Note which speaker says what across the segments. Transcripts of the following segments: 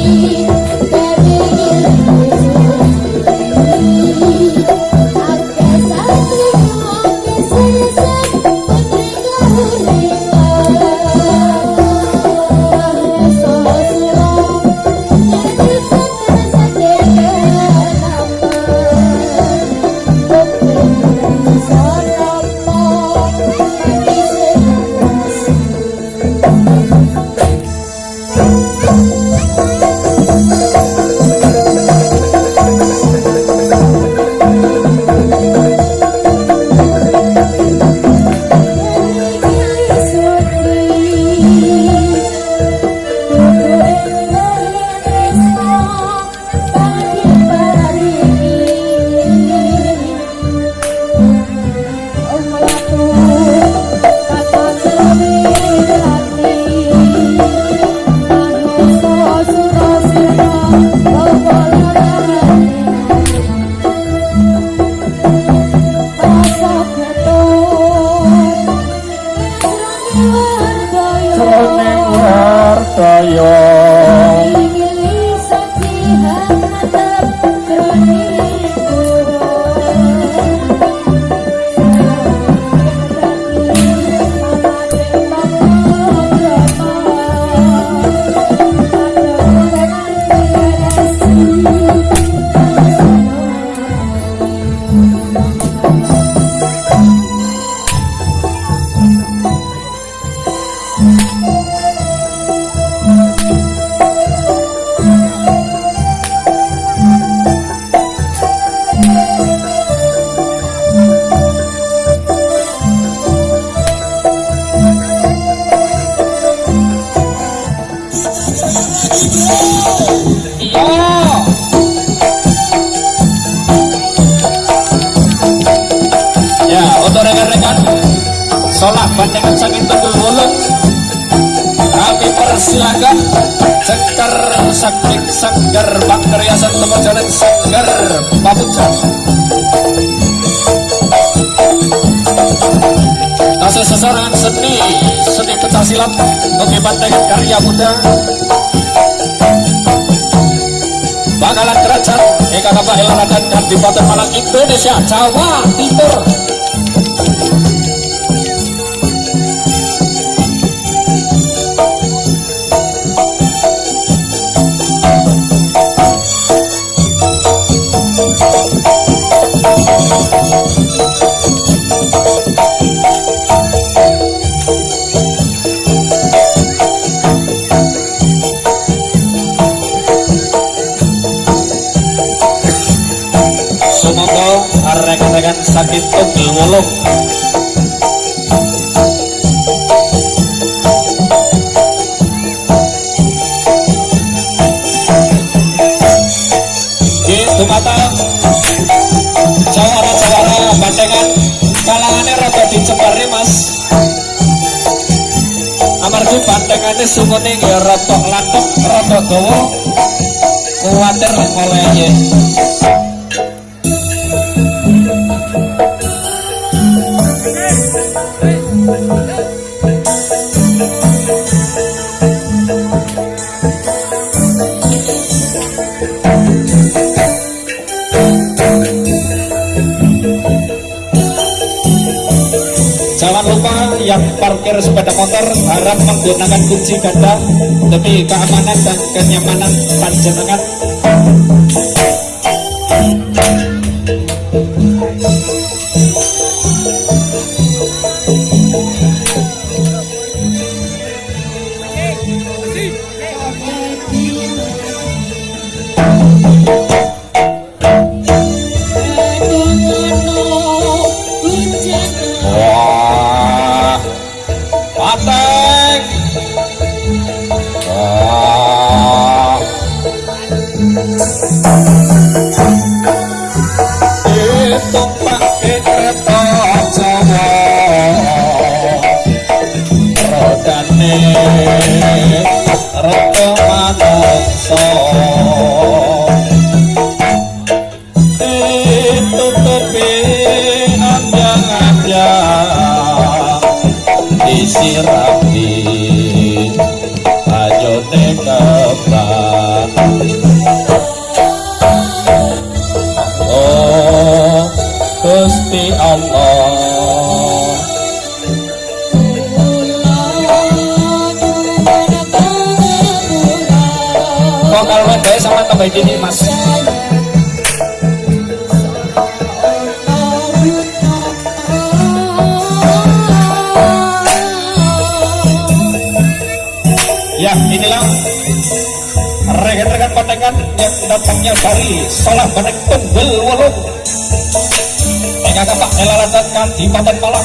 Speaker 1: You. silat Bagi banteng karya muda. Bakalan kerajaan Eka Napa Elana dan Kandipaten Malang Indonesia Jawa Timur. Bandengannya sumune ya rada latok rada dawa kuwatir oleh menggunakan kunci ganda demi keamanan dan kenyamanan panjenengan rapi ayo nekebak oh Gusti Allah. Kok kalau sama tambah ini mas? Ramadan yang datangnya dari salah banek tunggul walau. Tengah kapak elalatan kan di malam.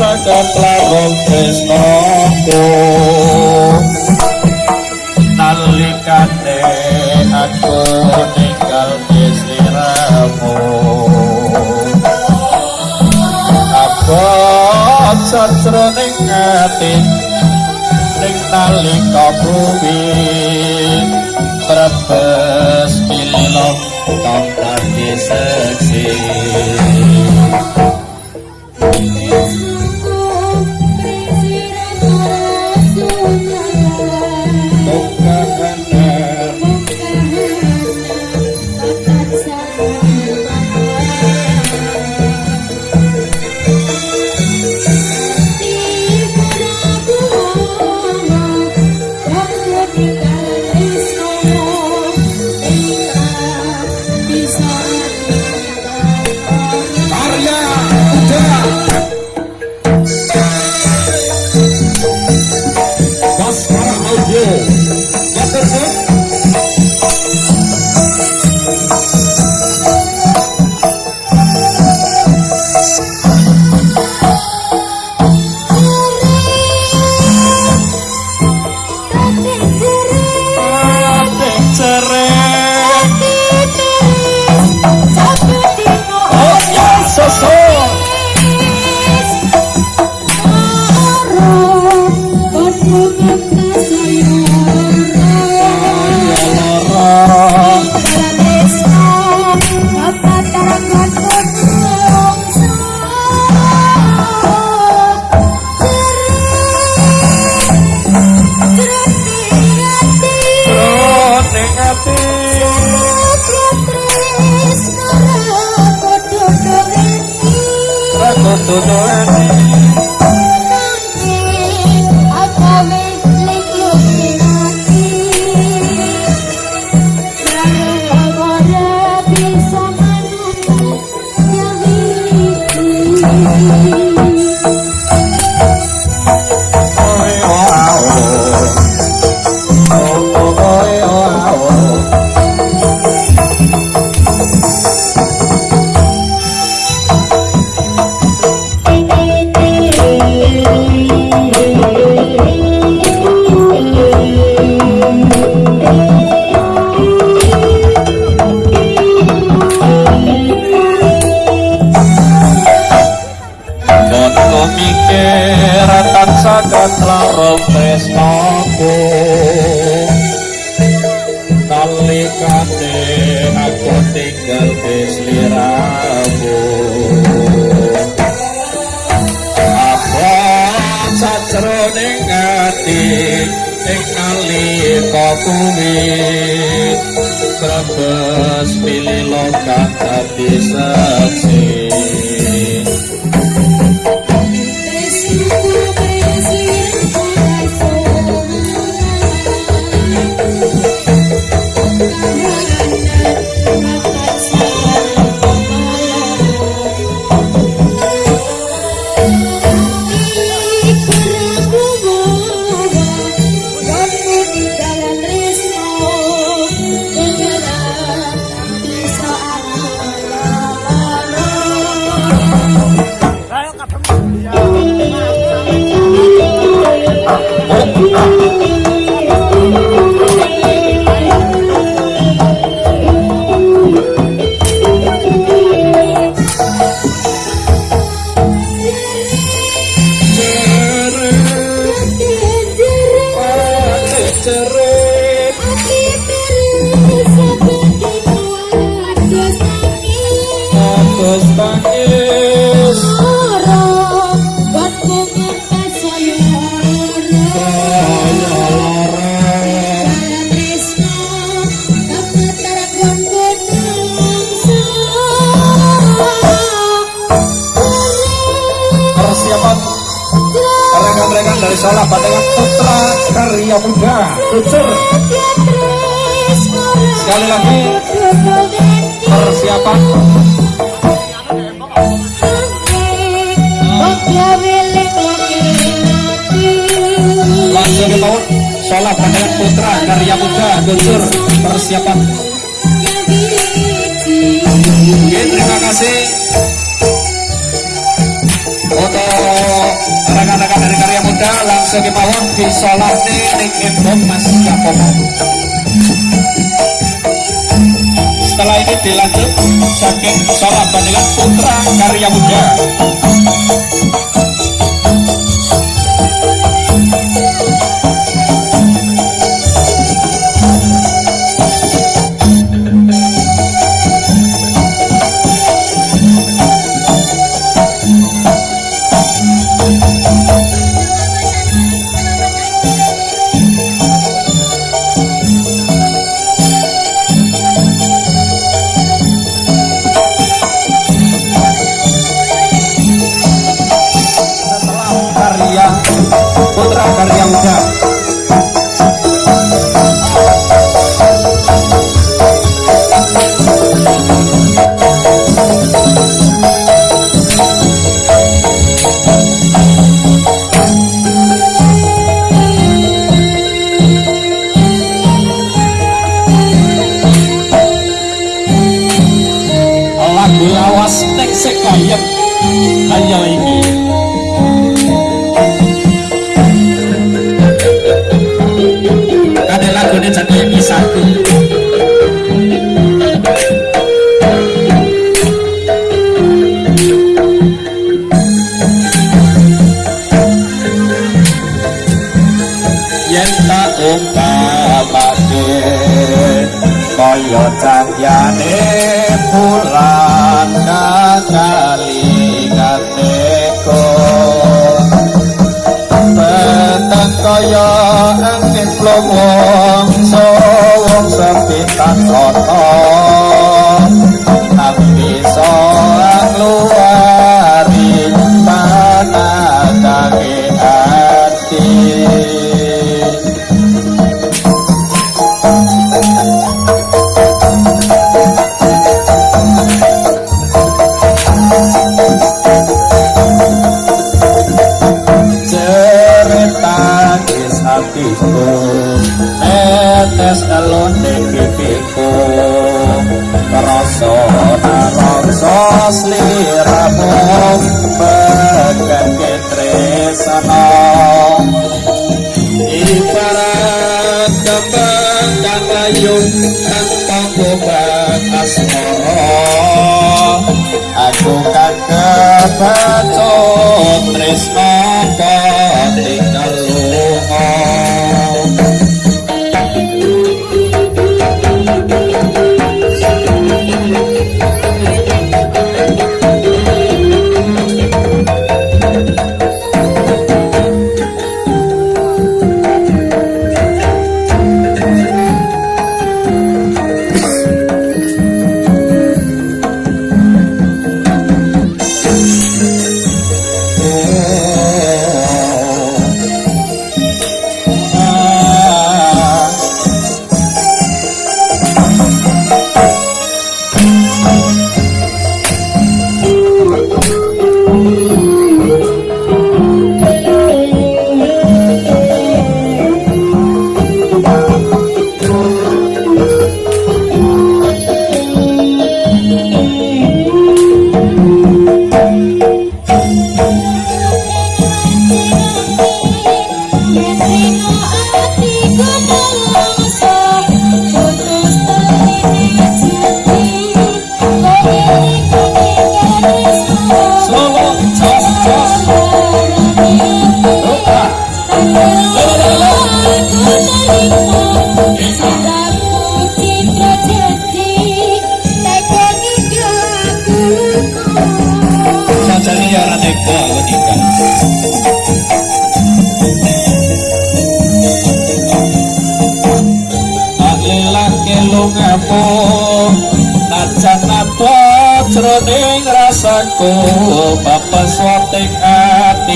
Speaker 1: sakar klarong tresnaku nalikane aku ninggal desiramu abot sajroning ati ning nalika bumi. Brebes kilo kang tak diseksi mikir tak sakat laro presno ku kalikane aku tinggal beslirabu apa sajro ning ati sing kali kau Terbes pilih lokak tapi saksi. Salah Batangan Putra Karya Muda. Kucur sekali lagi persiapan. Langsung kita Salah Batangan Putra Karya Muda. Kucur persiapan. Terima kasih rekan-rekan dari karya muda langsung ke bawah di ning embong mas Yakobo setelah ini dilanjut saking sholat bandingan putra karya muda tresana ibarat kembang kang ayu tanpa obat aku kagak bacot tresno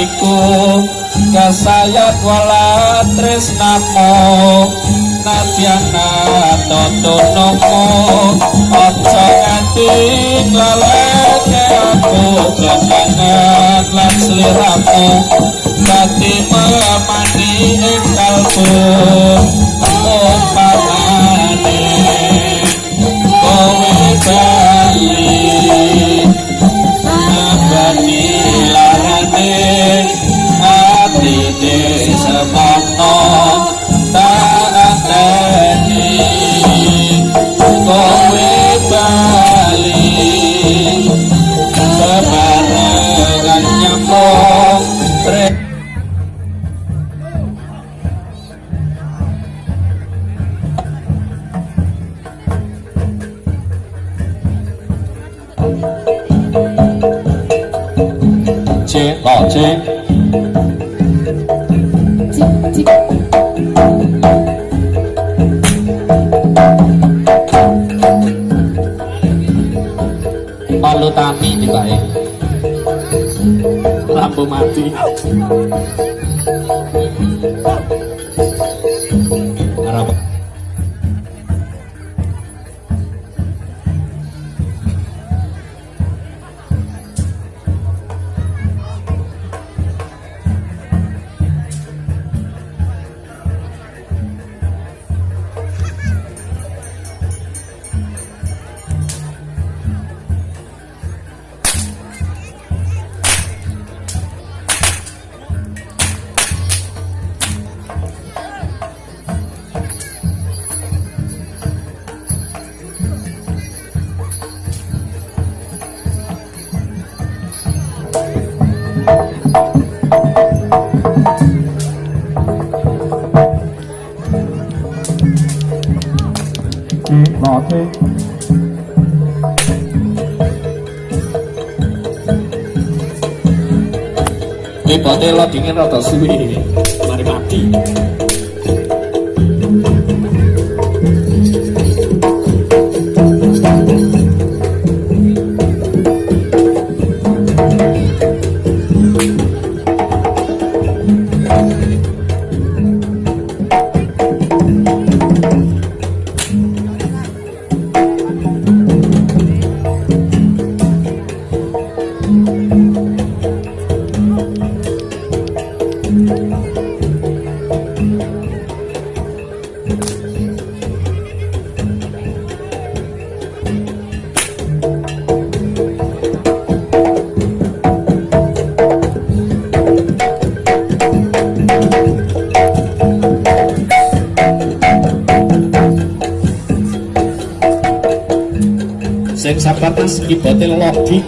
Speaker 1: atiku kasayat wala tresnamu nadyana toto nomo ojo nganti laleke aku kekangan lan seliramu Dati memani ing kalbu Lampu mati melodine rada suwi. Mari mati. Sing sabar mas ibote logik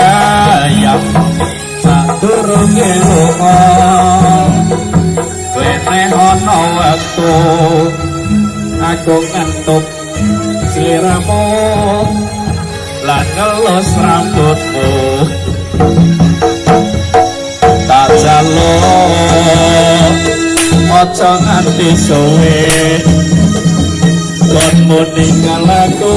Speaker 1: sayang
Speaker 2: sadurunge lunga wene ana wektu aku ngantuk sliramu. Lan ngelus rambutmu. Tak jaluk aja nganti suwe. Kon meninggal aku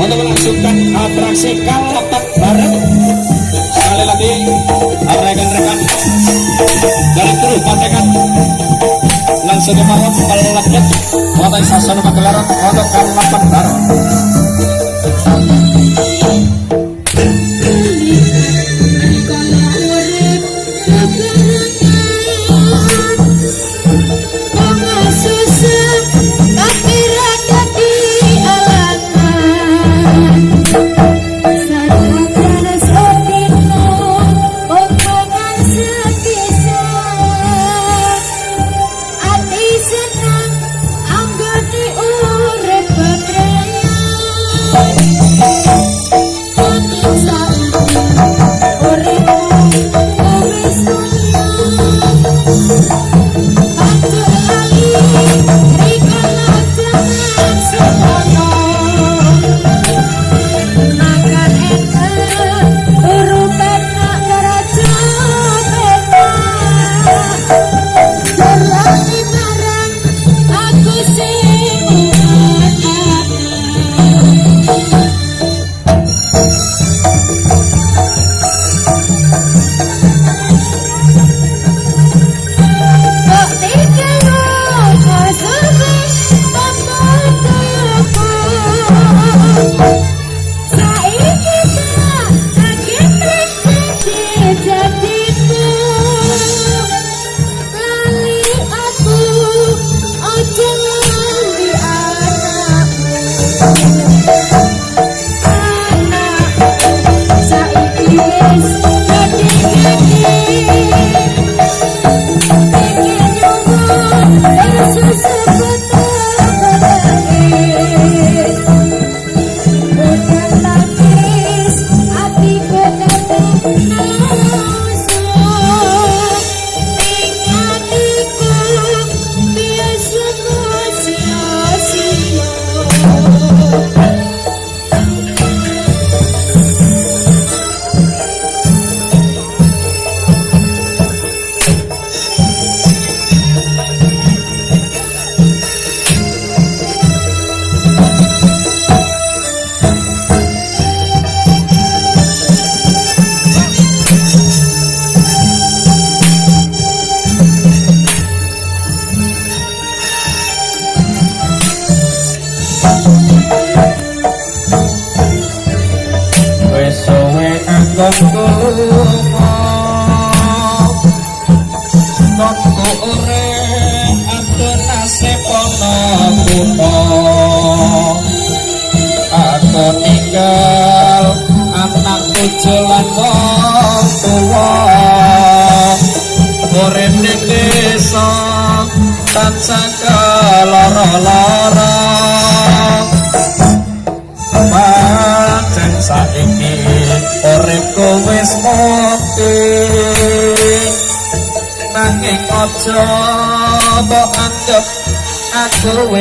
Speaker 2: untuk melangsungkan atraksi kalapak bareng. Sekali lagi rekan-rekan dari kru pandangan langsung mawon melekat wonten ing sasana pagelaran untuk kalapak bareng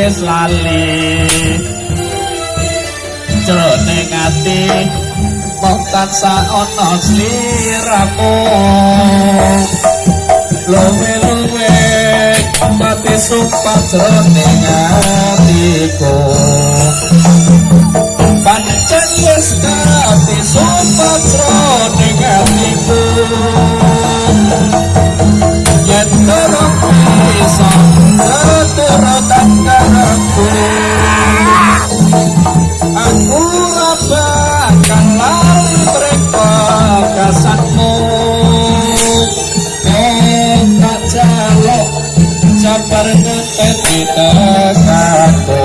Speaker 1: wis lali. Jroning ati mung tansah ana sliramu luwe-luwe mati sumpah jroning atiku. Pancen wis mati sumpah jroning kasatmu oh tak jaluk sabar ngetet di dekatku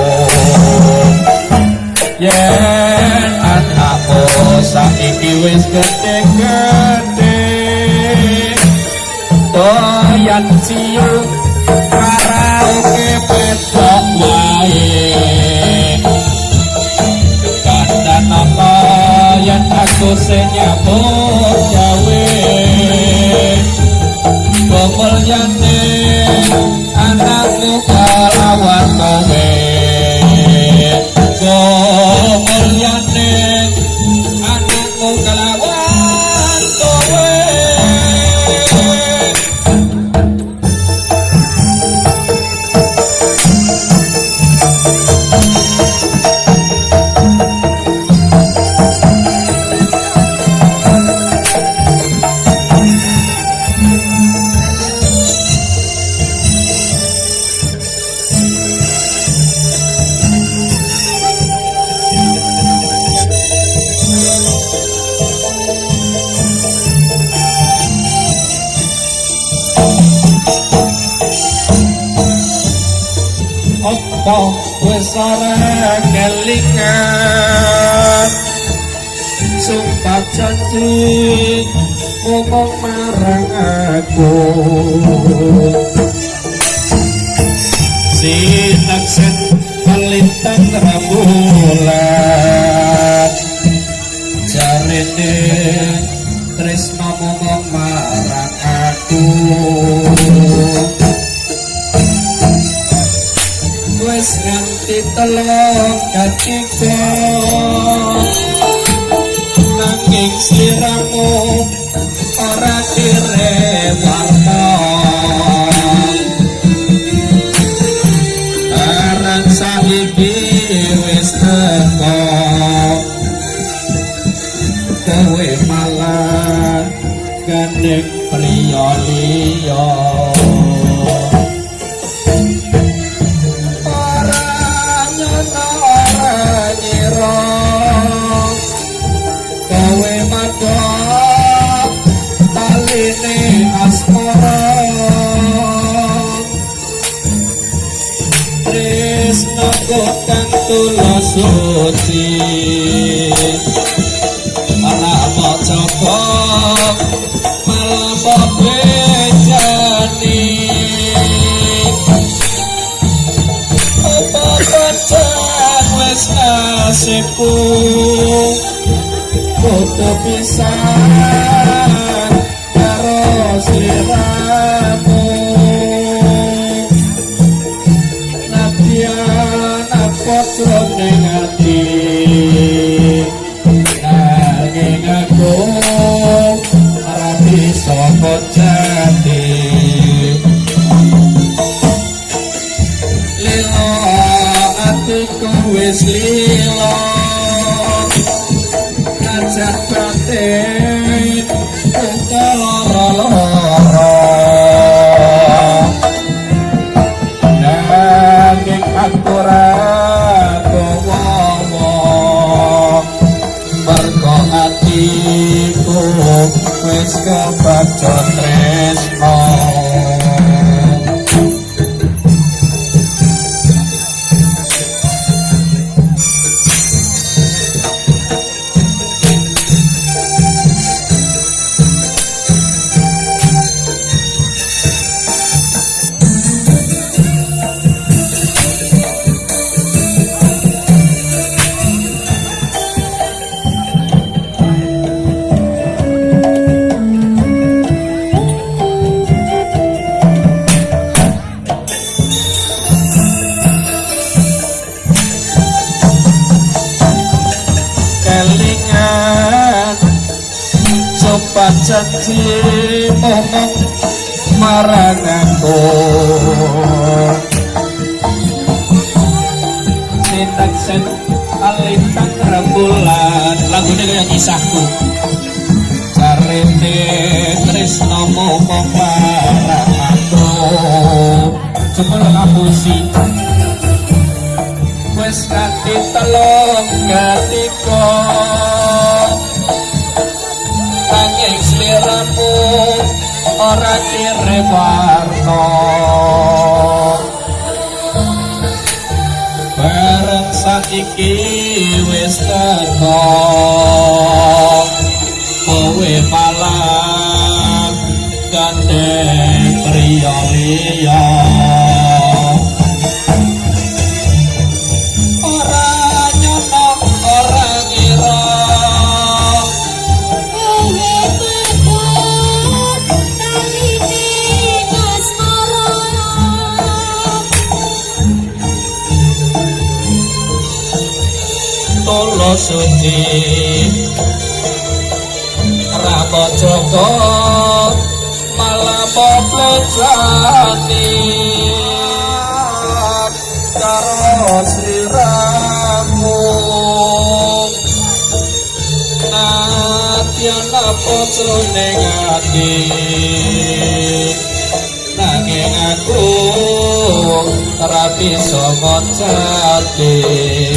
Speaker 1: yen anakku saiki wis gede-gede kandhan apa yen aku sing wis ora kelingan? Sumpah janji ngomong marang aku? Sinaksen melintang rembulan? Jarene tresno ngomong marang aku nganti telung katiga nanging sliramu ora direwarna aran saiki wis teko. Kowe malah gandeng priya liya pancen wis nasibku jati momong marang aku setan set alintang rembulan lagune kaya kisahku carene tresno momong marang aku cepet aku si wes kate telung gatiko ora direparto bareng saiki wis teko kowe sudi rapo joko malah plejati karo siramu. Nati ana pocro ati nanging aku ora bisa jatih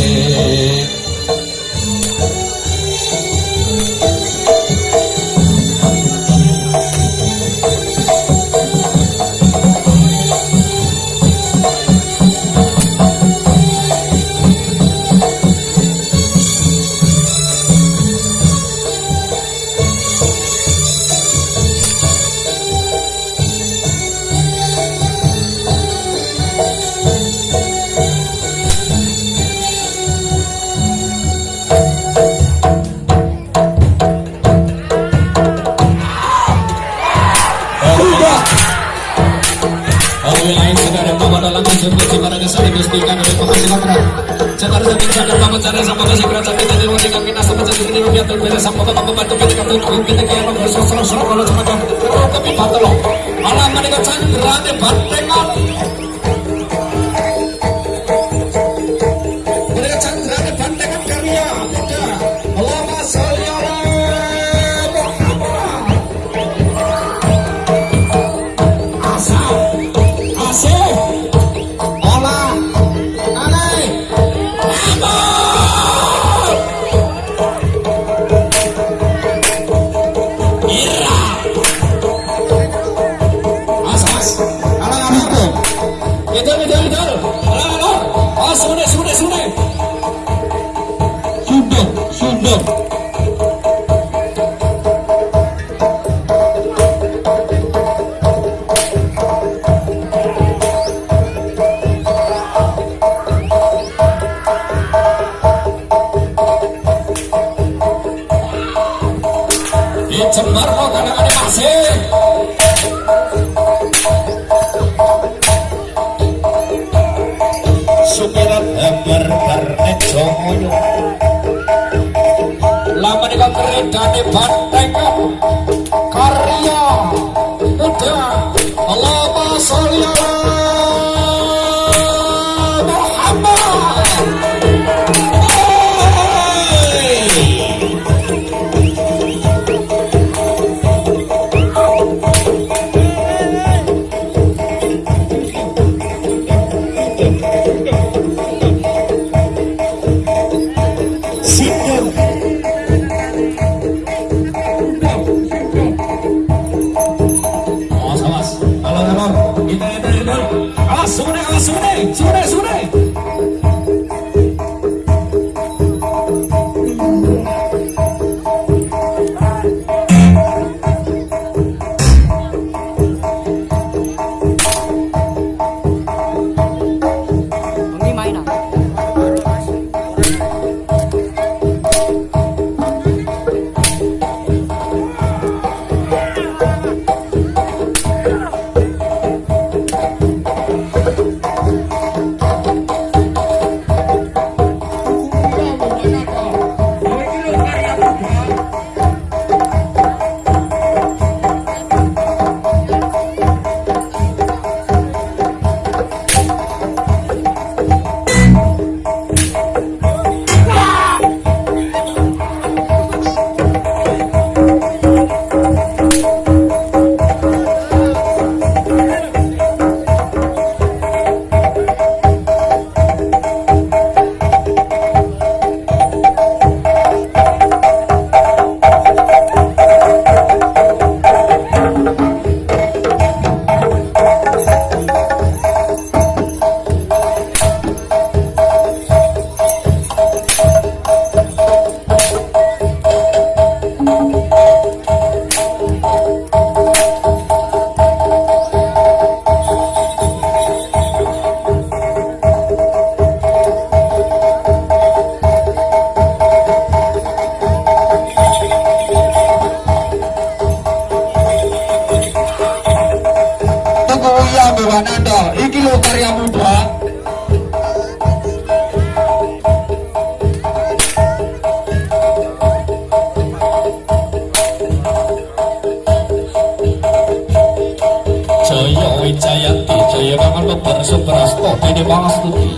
Speaker 1: Jaya mangan lebar sumberas kopi di pangastuti.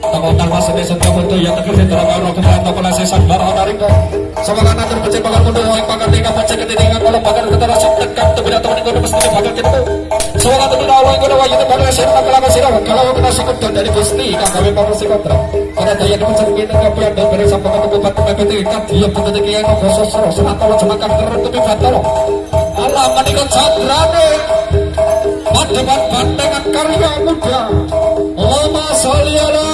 Speaker 1: Tangotan wasene setya kudu ya tegel sedera karo kemanto pelase sambar ana rika. Semangat atur pecah bakal kudu ing pakar tika pecah ketinga kalau bakar ketara sok tekap tebira temen kudu mesti bakal ketu. Semangat atur Allah kudu wayu bakal sir bakal apa sir kalau kita sikut dari Gusti kang kami si kontra. Ora daya dipecah kita kabeh dan bare sampun kudu patu pepet ikat dia kudu tekian kososro senatolo jemakan terus tepi. Allah menikah sadrane. பட்டவன் பட்டவன் கருகா முற்றா ஓமா சாலியலா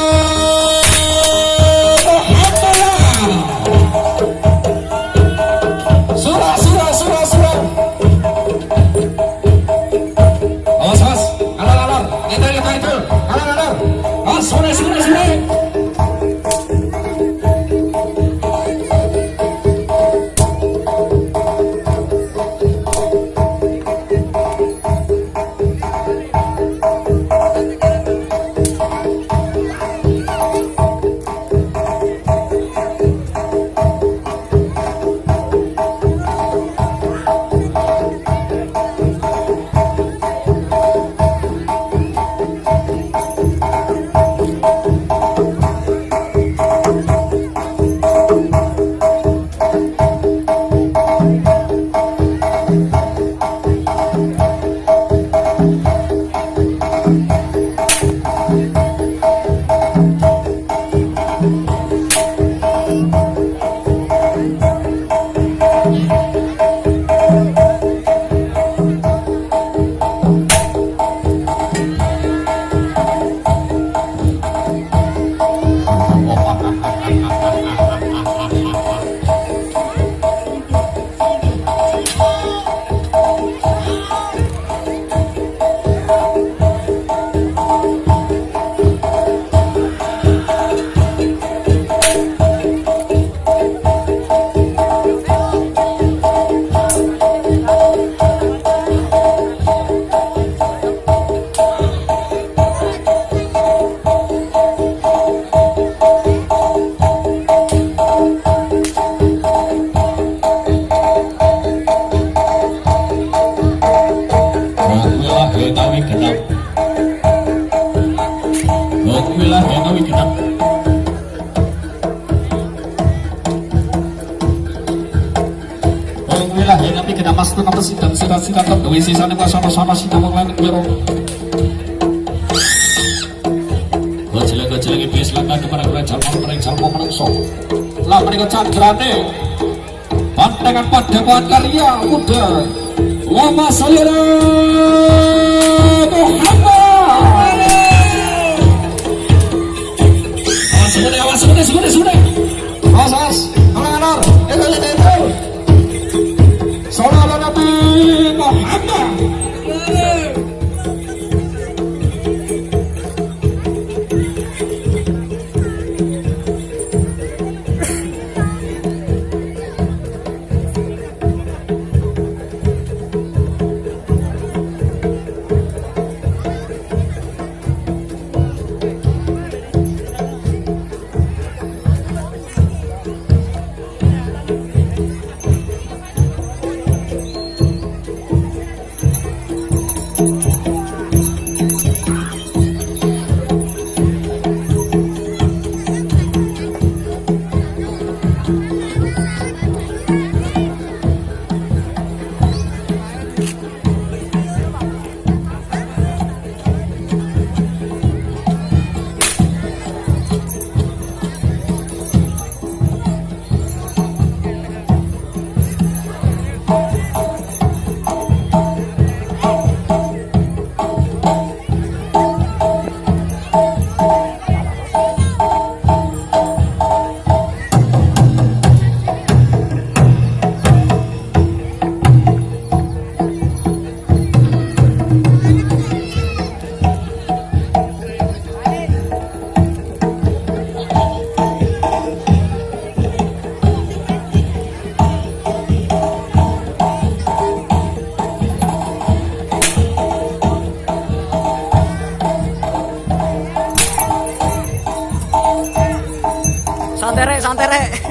Speaker 1: santai
Speaker 3: santere.